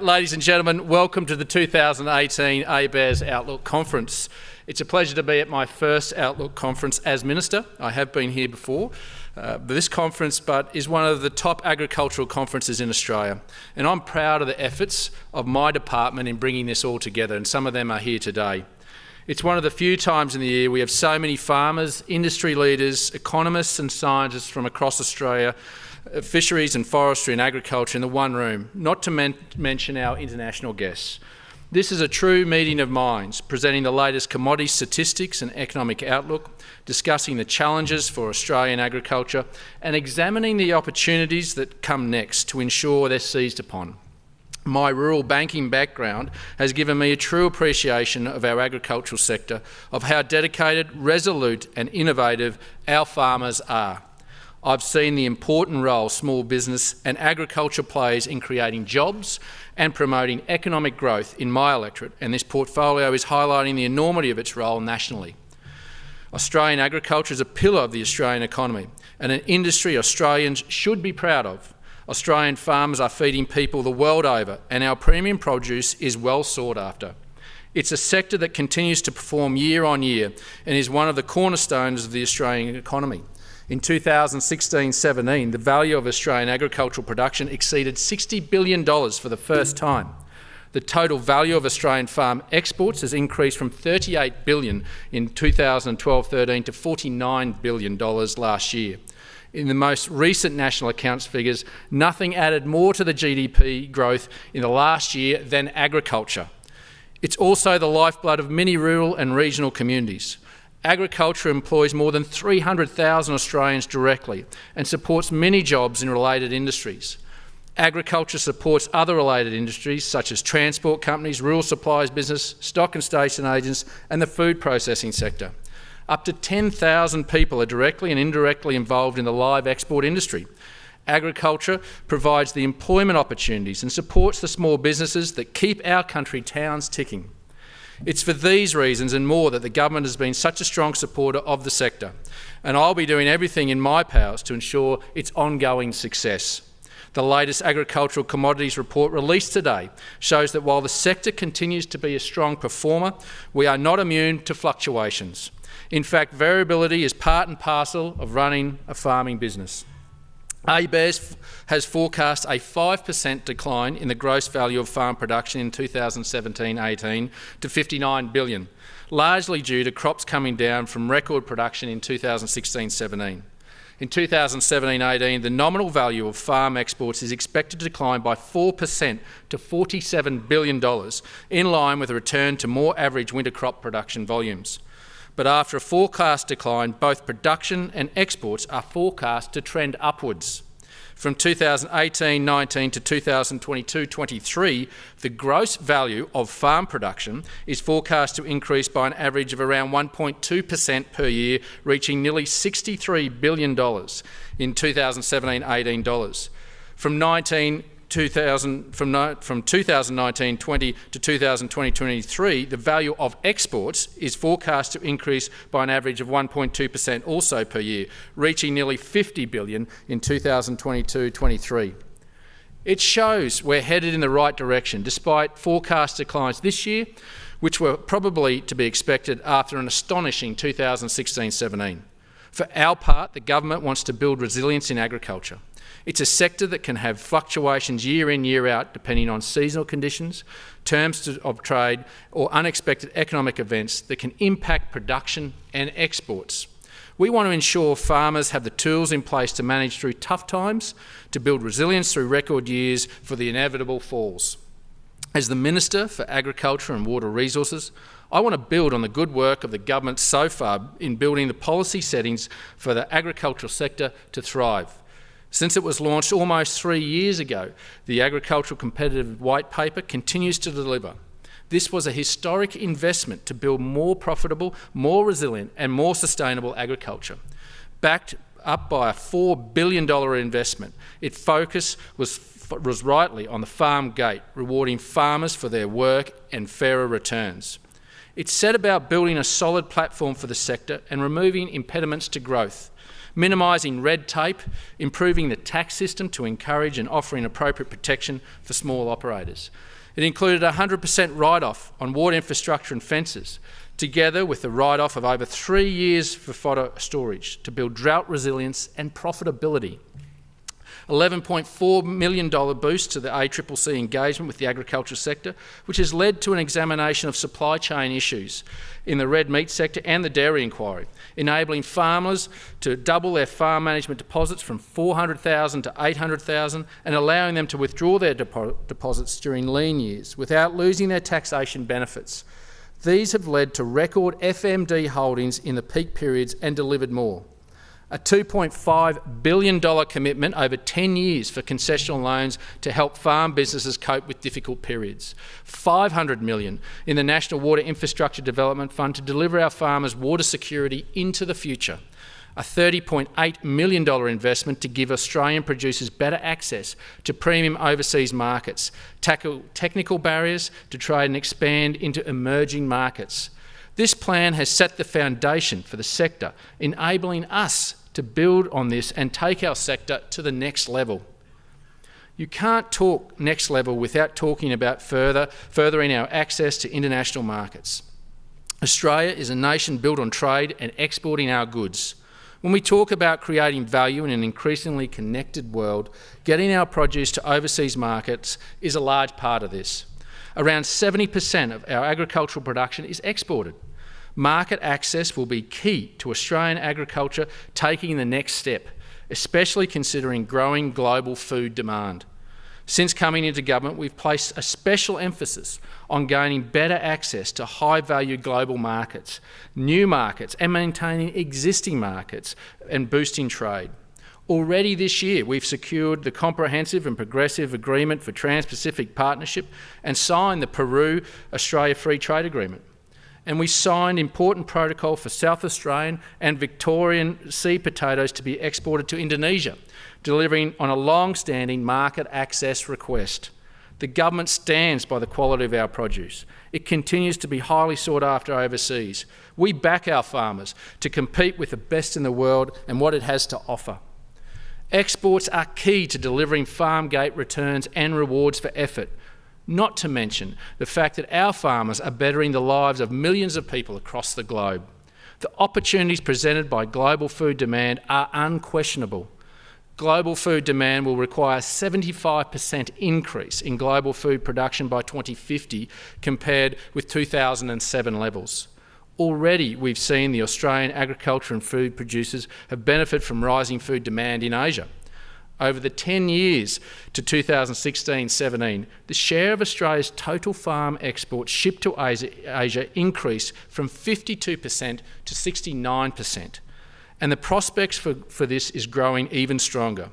Ladies and gentlemen, welcome to the 2018 ABARES Outlook Conference. It's a pleasure to be at my first Outlook Conference as Minister. I have been here before. Uh, this conference but is one of the top agricultural conferences in Australia and I'm proud of the efforts of my department in bringing this all together and some of them are here today. It's one of the few times in the year we have so many farmers, industry leaders, economists and scientists from across Australia Uh, fisheries and forestry and agriculture in the one room, not to men mention our international guests. This is a true meeting of minds, presenting the latest commodity statistics and economic outlook, discussing the challenges for Australian agriculture and examining the opportunities that come next to ensure they're seized upon. My rural banking background has given me a true appreciation of our agricultural sector, of how dedicated, resolute and innovative our farmers are. I've seen the important role small business and agriculture plays in creating jobs and promoting economic growth in my electorate, and this portfolio is highlighting the enormity of its role nationally. Australian agriculture is a pillar of the Australian economy and an industry Australians should be proud of. Australian farmers are feeding people the world over and our premium produce is well sought after. It's a sector that continues to perform year on year and is one of the cornerstones of the Australian economy. In 2016-17, the value of Australian agricultural production exceeded $60 billion for the first time. The total value of Australian farm exports has increased from 38 billion in 2012-13 to $49 billion last year. In the most recent national accounts figures, nothing added more to the GDP growth in the last year than agriculture. It's also the lifeblood of many rural and regional communities. Agriculture employs more than 300,000 Australians directly and supports many jobs in related industries. Agriculture supports other related industries such as transport companies, rural supplies business, stock and station agents and the food processing sector. Up to 10,000 people are directly and indirectly involved in the live export industry. Agriculture provides the employment opportunities and supports the small businesses that keep our country towns ticking. It's for these reasons and more that the government has been such a strong supporter of the sector, and I'll be doing everything in my powers to ensure its ongoing success. The latest agricultural commodities report released today shows that while the sector continues to be a strong performer, we are not immune to fluctuations. In fact, variability is part and parcel of running a farming business. ABARES has forecast a 5% decline in the gross value of farm production in 2017-18 to 59 billion, largely due to crops coming down from record production in 2016-17. In 2017-18, the nominal value of farm exports is expected to decline by 4% to $47 billion, in line with a return to more average winter crop production volumes but after a forecast decline, both production and exports are forecast to trend upwards. From 2018-19 to 2022-23, the gross value of farm production is forecast to increase by an average of around 1.2 per cent per year, reaching nearly $63 billion in 2017-18 dollars. From 19 2000, from, from 2019-20 to 2020-23, the value of exports is forecast to increase by an average of 1.2% also per year, reaching nearly 50 billion in 2022-23. It shows we're headed in the right direction, despite forecast declines this year, which were probably to be expected after an astonishing 2016-17. For our part, the government wants to build resilience in agriculture. It's a sector that can have fluctuations year in, year out, depending on seasonal conditions, terms of trade or unexpected economic events that can impact production and exports. We want to ensure farmers have the tools in place to manage through tough times, to build resilience through record years for the inevitable falls. As the Minister for Agriculture and Water Resources, I want to build on the good work of the government so far in building the policy settings for the agricultural sector to thrive. Since it was launched almost three years ago, the Agricultural Competitive White Paper continues to deliver. This was a historic investment to build more profitable, more resilient and more sustainable agriculture. Backed up by a $4 billion investment, its focus was, was rightly on the farm gate, rewarding farmers for their work and fairer returns. It set about building a solid platform for the sector and removing impediments to growth minimising red tape, improving the tax system to encourage and offering appropriate protection for small operators. It included a 100% write-off on water infrastructure and fences, together with the write-off of over three years for fodder storage to build drought resilience and profitability. $11.4 million boost to the ACCC engagement with the agriculture sector, which has led to an examination of supply chain issues in the red meat sector and the dairy inquiry, enabling farmers to double their farm management deposits from 400,000 to 800,000 and allowing them to withdraw their depo deposits during lean years without losing their taxation benefits. These have led to record FMD holdings in the peak periods and delivered more. A $2.5 billion commitment over 10 years for concessional loans to help farm businesses cope with difficult periods. 500 million in the National Water Infrastructure Development Fund to deliver our farmers water security into the future a $30.8 million investment to give Australian producers better access to premium overseas markets, tackle technical barriers to trade and expand into emerging markets. This plan has set the foundation for the sector, enabling us to build on this and take our sector to the next level. You can't talk next level without talking about further, furthering our access to international markets. Australia is a nation built on trade and exporting our goods. When we talk about creating value in an increasingly connected world, getting our produce to overseas markets is a large part of this. Around 70% of our agricultural production is exported. Market access will be key to Australian agriculture taking the next step, especially considering growing global food demand. Since coming into government, we've placed a special emphasis on gaining better access to high-value global markets, new markets and maintaining existing markets and boosting trade. Already this year, we've secured the Comprehensive and Progressive Agreement for Trans-Pacific Partnership and signed the Peru-Australia Free Trade Agreement and we signed important protocol for South Australian and Victorian seed potatoes to be exported to Indonesia, delivering on a long-standing market access request. The government stands by the quality of our produce. It continues to be highly sought after overseas. We back our farmers to compete with the best in the world and what it has to offer. Exports are key to delivering farm gate returns and rewards for effort, not to mention the fact that our farmers are bettering the lives of millions of people across the globe. The opportunities presented by global food demand are unquestionable. Global food demand will require a 75% increase in global food production by 2050 compared with 2007 levels. Already we've seen the Australian agriculture and food producers have benefited from rising food demand in Asia. Over the 10 years to 2016-17, the share of Australia's total farm exports shipped to Asia, Asia increased from 52% to 69%. And the prospects for, for this is growing even stronger.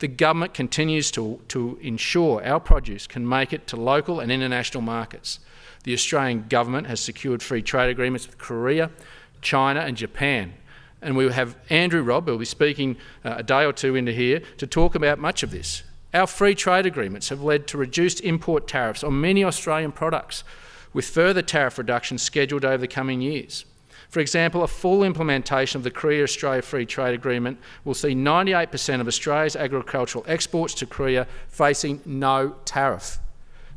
The government continues to, to ensure our produce can make it to local and international markets. The Australian government has secured free trade agreements with Korea, China and Japan and we will have Andrew Robb, who will be speaking uh, a day or two into here, to talk about much of this. Our free trade agreements have led to reduced import tariffs on many Australian products, with further tariff reductions scheduled over the coming years. For example, a full implementation of the Korea-Australia Free Trade Agreement will see 98% of Australia's agricultural exports to Korea facing no tariff.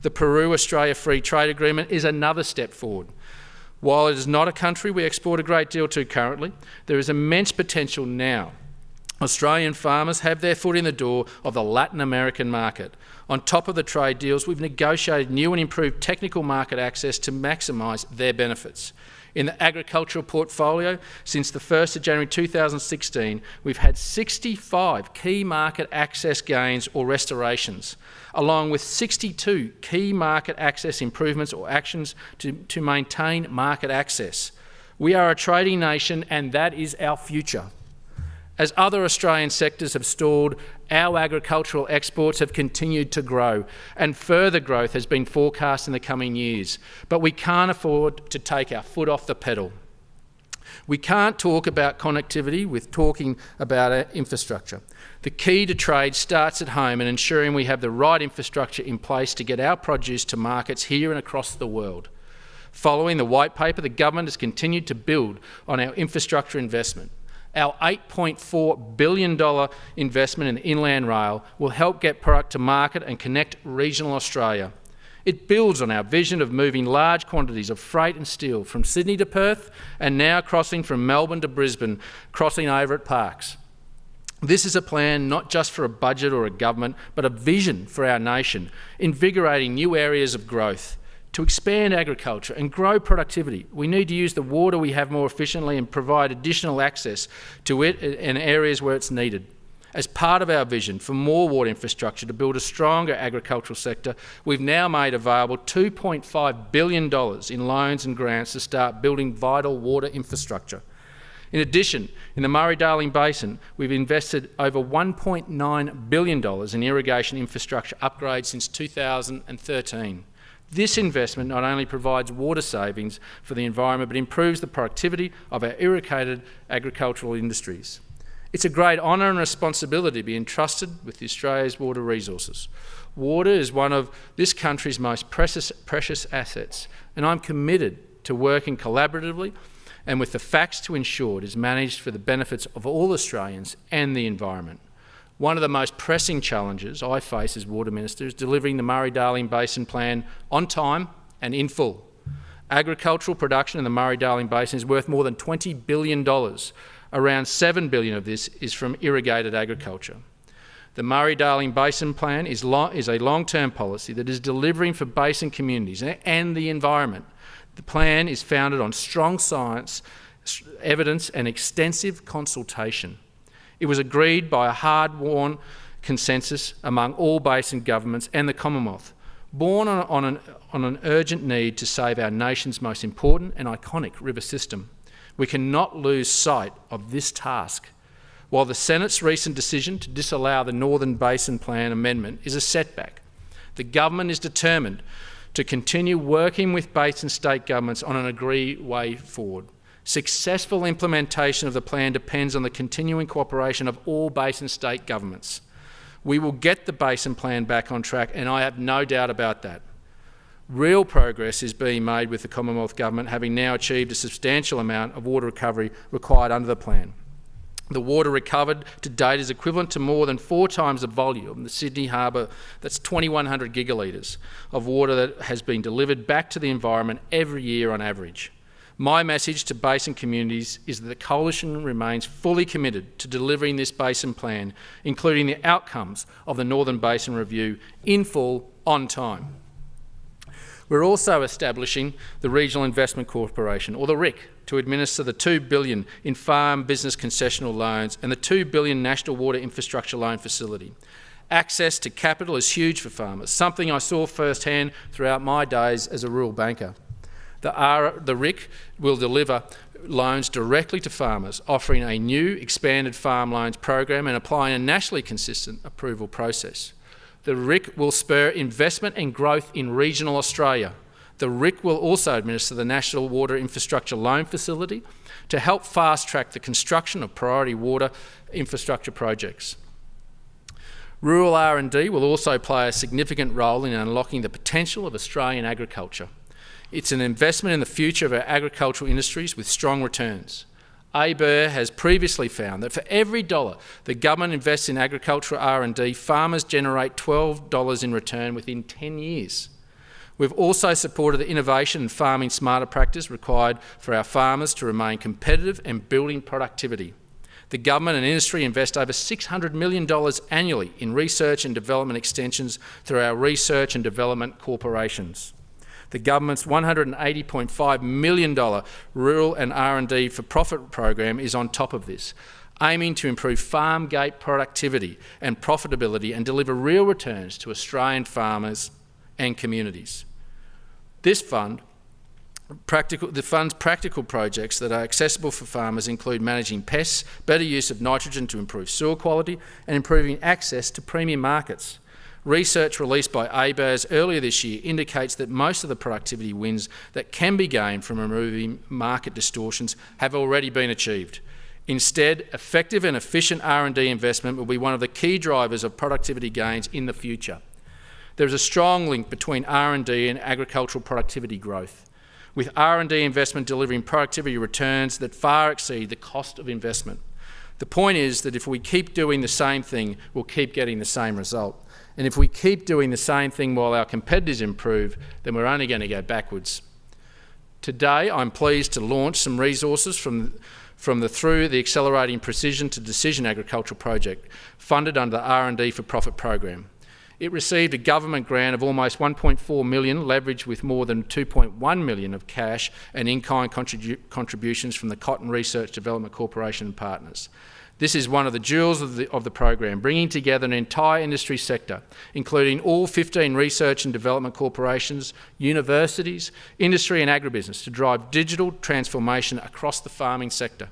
The Peru-Australia Free Trade Agreement is another step forward, while it is not a country we export a great deal to currently, there is immense potential now. Australian farmers have their foot in the door of the Latin American market. On top of the trade deals, we've negotiated new and improved technical market access to maximise their benefits. In the agricultural portfolio, since the 1st of January 2016, we've had 65 key market access gains or restorations, along with 62 key market access improvements or actions to, to maintain market access. We are a trading nation and that is our future. As other Australian sectors have stalled, our agricultural exports have continued to grow and further growth has been forecast in the coming years. But we can't afford to take our foot off the pedal. We can't talk about connectivity with talking about infrastructure. The key to trade starts at home and ensuring we have the right infrastructure in place to get our produce to markets here and across the world. Following the white paper, the government has continued to build on our infrastructure investment. Our $8.4 billion investment in Inland Rail will help get product to market and connect regional Australia. It builds on our vision of moving large quantities of freight and steel from Sydney to Perth and now crossing from Melbourne to Brisbane, crossing over at Parkes. This is a plan not just for a budget or a government, but a vision for our nation, invigorating new areas of growth. To expand agriculture and grow productivity, we need to use the water we have more efficiently and provide additional access to it in areas where it's needed. As part of our vision for more water infrastructure to build a stronger agricultural sector, we've now made available $2.5 billion in loans and grants to start building vital water infrastructure. In addition, in the Murray-Darling Basin, we've invested over $1.9 billion in irrigation infrastructure upgrades since 2013. This investment not only provides water savings for the environment, but improves the productivity of our irrigated agricultural industries. It's a great honour and responsibility to be entrusted with Australia's water resources. Water is one of this country's most precious, precious assets, and I'm committed to working collaboratively and with the facts to ensure it is managed for the benefits of all Australians and the environment. One of the most pressing challenges I face as Water Minister is delivering the Murray-Darling Basin Plan on time and in full. Agricultural production in the Murray-Darling Basin is worth more than $20 billion. Around 7 billion of this is from irrigated agriculture. The Murray-Darling Basin Plan is, is a long-term policy that is delivering for basin communities and the environment. The plan is founded on strong science, evidence and extensive consultation. It was agreed by a hard-won consensus among all basin governments and the Commonwealth, born on, on, an, on an urgent need to save our nation's most important and iconic river system. We cannot lose sight of this task. While the Senate's recent decision to disallow the Northern Basin Plan amendment is a setback, the government is determined to continue working with basin state governments on an agreed way forward. Successful implementation of the plan depends on the continuing cooperation of all basin state governments. We will get the basin plan back on track and I have no doubt about that. Real progress is being made with the Commonwealth Government having now achieved a substantial amount of water recovery required under the plan. The water recovered to date is equivalent to more than four times the volume the Sydney Harbour, that's 2,100 gigalitres of water that has been delivered back to the environment every year on average. My message to basin communities is that the Coalition remains fully committed to delivering this basin plan, including the outcomes of the Northern Basin Review, in full, on time. We're also establishing the Regional Investment Corporation, or the RIC, to administer the 2 billion in farm business concessional loans and the 2 billion National Water Infrastructure Loan Facility. Access to capital is huge for farmers, something I saw firsthand throughout my days as a rural banker. The, R, the RIC will deliver loans directly to farmers, offering a new expanded farm loans program and applying a nationally consistent approval process. The RIC will spur investment and growth in regional Australia. The RIC will also administer the National Water Infrastructure Loan Facility to help fast-track the construction of priority water infrastructure projects. Rural R&D will also play a significant role in unlocking the potential of Australian agriculture. It's an investment in the future of our agricultural industries with strong returns. ABARE has previously found that for every dollar the government invests in agricultural R&D, farmers generate $12 in return within 10 years. We've also supported the innovation and farming smarter practice required for our farmers to remain competitive and building productivity. The government and industry invest over $600 million annually in research and development extensions through our research and development corporations. The government's $180.5 million rural and R&D for profit program is on top of this, aiming to improve farm gate productivity and profitability and deliver real returns to Australian farmers and communities. This fund Practical, the fund's practical projects that are accessible for farmers include managing pests, better use of nitrogen to improve soil quality and improving access to premium markets. Research released by ABARES earlier this year indicates that most of the productivity wins that can be gained from removing market distortions have already been achieved. Instead, effective and efficient R&D investment will be one of the key drivers of productivity gains in the future. There is a strong link between R&D and agricultural productivity growth, with R&D investment delivering productivity returns that far exceed the cost of investment. The point is that if we keep doing the same thing, we'll keep getting the same result. And if we keep doing the same thing while our competitors improve, then we're only going to go backwards. Today, I'm pleased to launch some resources from, from the Through the Accelerating Precision to Decision Agriculture project, funded under the R&D for Profit program. It received a government grant of almost 1.4 million, leveraged with more than 2.1 million of cash and in-kind contribu contributions from the Cotton Research Development Corporation and partners. This is one of the jewels of the, of the program, bringing together an entire industry sector, including all 15 research and development corporations, universities, industry and agribusiness to drive digital transformation across the farming sector.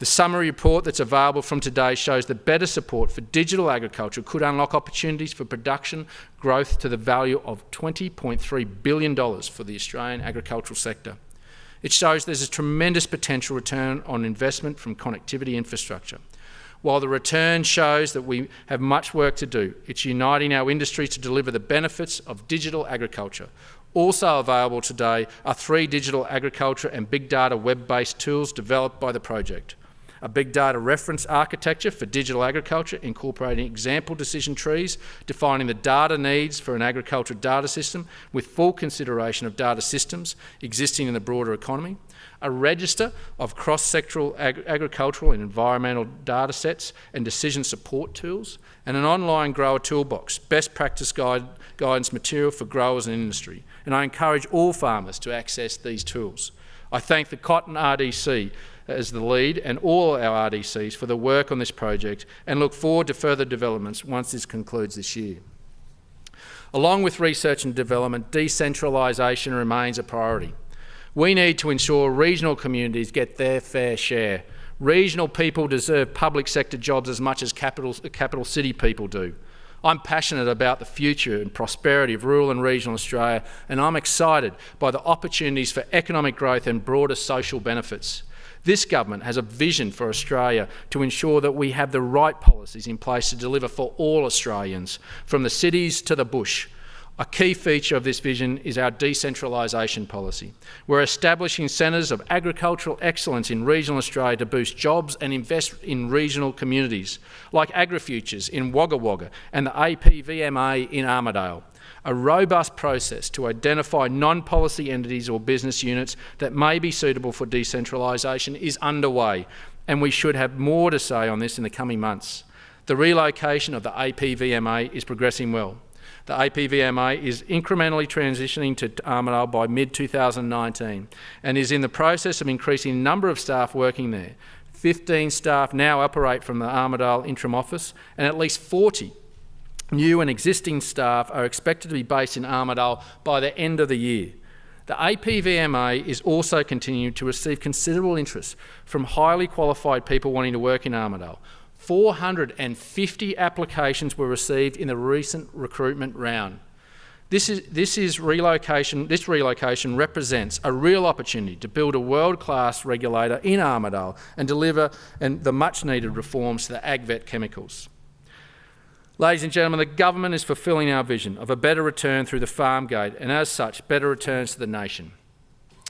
The summary report that's available from today shows that better support for digital agriculture could unlock opportunities for production growth to the value of $20.3 billion for the Australian agricultural sector. It shows there's a tremendous potential return on investment from connectivity infrastructure. While the return shows that we have much work to do, it's uniting our industry to deliver the benefits of digital agriculture. Also available today are three digital agriculture and big data web-based tools developed by the project a big data reference architecture for digital agriculture, incorporating example decision trees, defining the data needs for an agricultural data system with full consideration of data systems existing in the broader economy, a register of cross-sectoral ag agricultural and environmental data sets and decision support tools, and an online grower toolbox, best practice guide, guidance material for growers and industry. And I encourage all farmers to access these tools. I thank the Cotton RDC as the lead and all our RDCs for the work on this project and look forward to further developments once this concludes this year. Along with research and development, decentralisation remains a priority. We need to ensure regional communities get their fair share. Regional people deserve public sector jobs as much as capital, capital city people do. I'm passionate about the future and prosperity of rural and regional Australia, and I'm excited by the opportunities for economic growth and broader social benefits. This government has a vision for Australia to ensure that we have the right policies in place to deliver for all Australians, from the cities to the bush. A key feature of this vision is our decentralisation policy. We're establishing centres of agricultural excellence in regional Australia to boost jobs and invest in regional communities, like AgriFutures in Wagga Wagga and the APVMA in Armidale a robust process to identify non-policy entities or business units that may be suitable for decentralisation is underway, and we should have more to say on this in the coming months. The relocation of the APVMA is progressing well. The APVMA is incrementally transitioning to Armidale by mid-2019 and is in the process of increasing the number of staff working there. 15 staff now operate from the Armidale interim office and at least 40 New and existing staff are expected to be based in Armidale by the end of the year. The APVMA is also continuing to receive considerable interest from highly qualified people wanting to work in Armidale. 450 applications were received in the recent recruitment round. This, is, this, is relocation, this relocation represents a real opportunity to build a world-class regulator in Armidale and deliver and the much-needed reforms to the AgVet chemicals. Ladies and gentlemen, the government is fulfilling our vision of a better return through the farm gate and as such, better returns to the nation.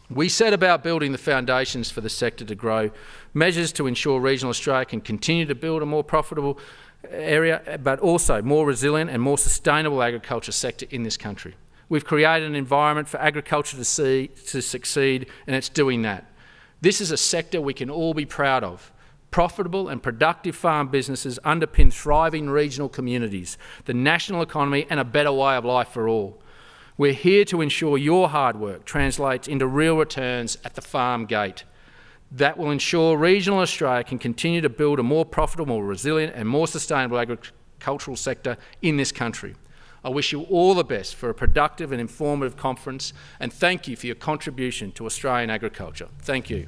We set about building the foundations for the sector to grow, measures to ensure regional Australia can continue to build a more profitable area, but also more resilient and more sustainable agriculture sector in this country. We've created an environment for agriculture to, see, to succeed, and it's doing that. This is a sector we can all be proud of. Profitable and productive farm businesses underpin thriving regional communities, the national economy and a better way of life for all. We're here to ensure your hard work translates into real returns at the farm gate. That will ensure regional Australia can continue to build a more profitable, more resilient and more sustainable agricultural sector in this country. I wish you all the best for a productive and informative conference and thank you for your contribution to Australian agriculture. Thank you.